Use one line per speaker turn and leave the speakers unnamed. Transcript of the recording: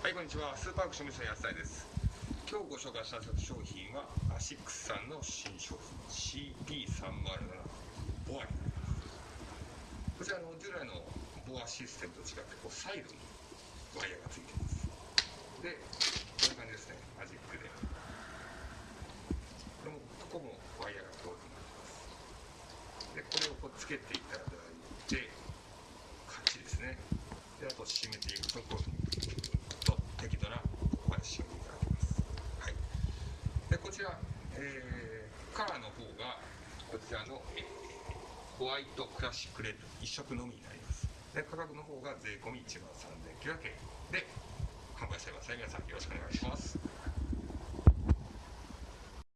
はい、こんにちは。スーパーアクションミスの安田です。今日ご紹介した商品は、アシックスさんの新商品、CP307 ボアになります。こちらの従来のボアシステムと違って、こうサイドにワイヤーがついてます。で、こういう感じですね、マジックで。これも、ここもワイヤーがこういうふうになってます。で、これをこうつけていただいて、カチですね。で、あと締めていくと、こういうふうにと適度なここまで締めていただきます。はい。で、こちら、えー、カラーの方が、こちらの、えーホワイトクラシックレッド1色のみになります。で、価格の方が税込1万3900円で販売しています。皆さんよろしくお願いします。